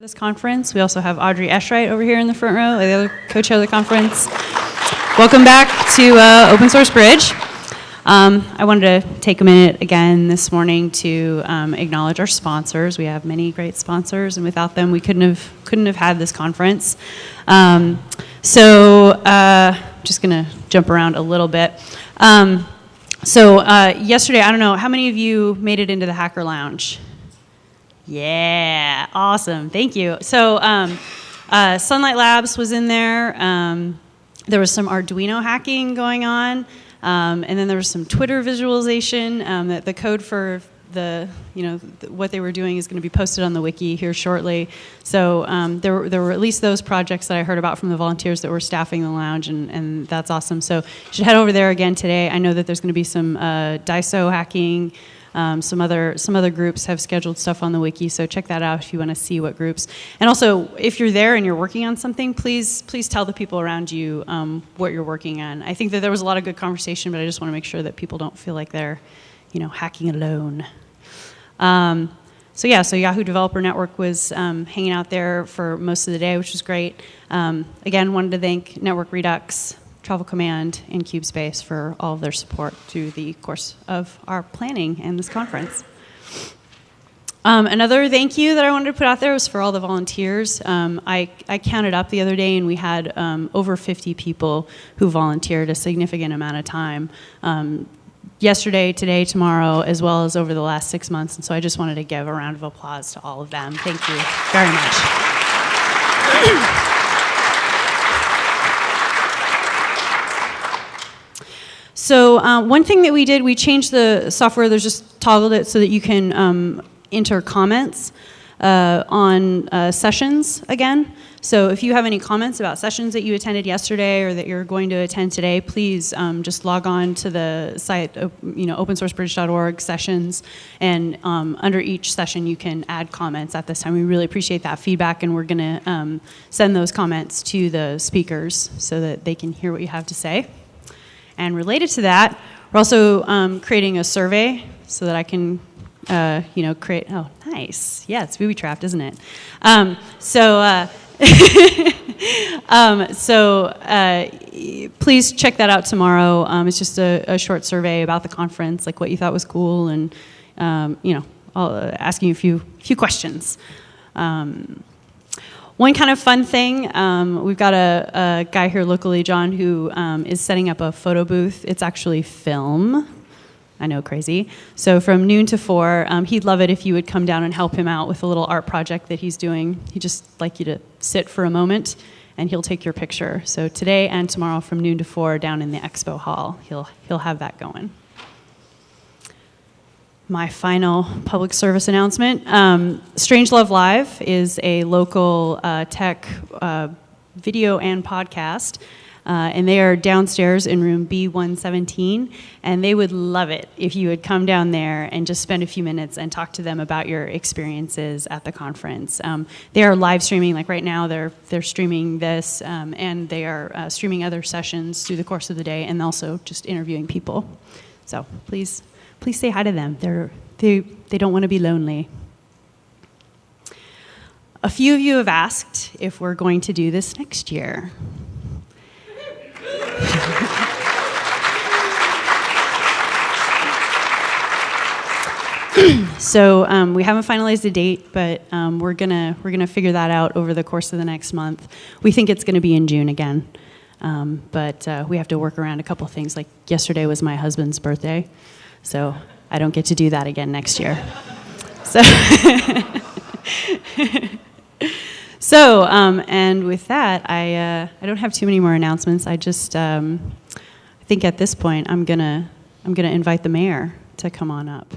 this conference. We also have Audrey Eschright over here in the front row, the other co-chair of the conference. Welcome back to uh, Open Source Bridge. Um, I wanted to take a minute again this morning to um, acknowledge our sponsors. We have many great sponsors, and without them, we couldn't have couldn't have had this conference. Um, so, uh, just going to jump around a little bit. Um, so, uh, yesterday, I don't know how many of you made it into the Hacker Lounge. Yeah, awesome. Thank you. So, um, uh, Sunlight Labs was in there. Um, there was some Arduino hacking going on, um, and then there was some Twitter visualization. Um, that the code for the you know th what they were doing is going to be posted on the wiki here shortly. So um, there were, there were at least those projects that I heard about from the volunteers that were staffing the lounge, and, and that's awesome. So you should head over there again today. I know that there's going to be some uh, hacking. Um, some other some other groups have scheduled stuff on the wiki, so check that out if you want to see what groups. And also, if you're there and you're working on something, please please tell the people around you um, what you're working on. I think that there was a lot of good conversation, but I just want to make sure that people don't feel like they're, you know, hacking alone. Um, so yeah, so Yahoo Developer Network was um, hanging out there for most of the day, which was great. Um, again, wanted to thank Network Redux, Travel Command, and CubeSpace for all of their support through the course of our planning and this conference. Um, another thank you that I wanted to put out there was for all the volunteers. Um, I, I, counted up the other day and we had um, over 50 people who volunteered a significant amount of time um, yesterday, today, tomorrow, as well as over the last six months. And so I just wanted to give a round of applause to all of them. Thank you very much. So uh, one thing that we did, we changed the software, there's just toggled it so that you can um, enter comments uh, on uh, sessions again. So if you have any comments about sessions that you attended yesterday or that you're going to attend today, please um, just log on to the site, you know, opensourcebridge.org sessions, and um, under each session you can add comments at this time. We really appreciate that feedback, and we're going to um, send those comments to the speakers so that they can hear what you have to say. And related to that, we're also um, creating a survey so that I can, uh, you know, create, oh, nice. Yeah, it's booby trapped, isn't it? Um, so, uh, um, so uh, please check that out tomorrow. Um, it's just a, a, short survey about the conference, like what you thought was cool, and um, you know, uh, asking you a few few questions. Um, one kind of fun thing, um, we've got a, a, guy here locally, John, who um, is setting up a photo booth. It's actually film. I know, crazy. So from noon to four, um, he'd love it if you would come down and help him out with a little art project that he's doing. He'd just like you to sit for a moment and he'll take your picture. So today and tomorrow from noon to four down in the expo hall, he'll, he'll have that going my final public service announcement. Um, Strangelove Live is a local uh, tech uh, video and podcast. Uh, and they are downstairs in room B117, and they would love it if you would come down there and just spend a few minutes and talk to them about your experiences at the conference. Um, they are live streaming, like right now, they're they're streaming this, um, and they are uh, streaming other sessions through the course of the day, and also just interviewing people. So please please say hi to them. They're, they, they don't want to be lonely. A few of you have asked if we're going to do this next year. so um, we haven't finalized a date, but um, we're gonna we're gonna figure that out over the course of the next month. We think it's gonna be in June again, um, but uh, we have to work around a couple things. Like yesterday was my husband's birthday, so I don't get to do that again next year. So, so um, and with that, I, uh, I don't have too many more announcements. I just, um, I think at this point, I'm gonna, I'm gonna invite the mayor to come on up.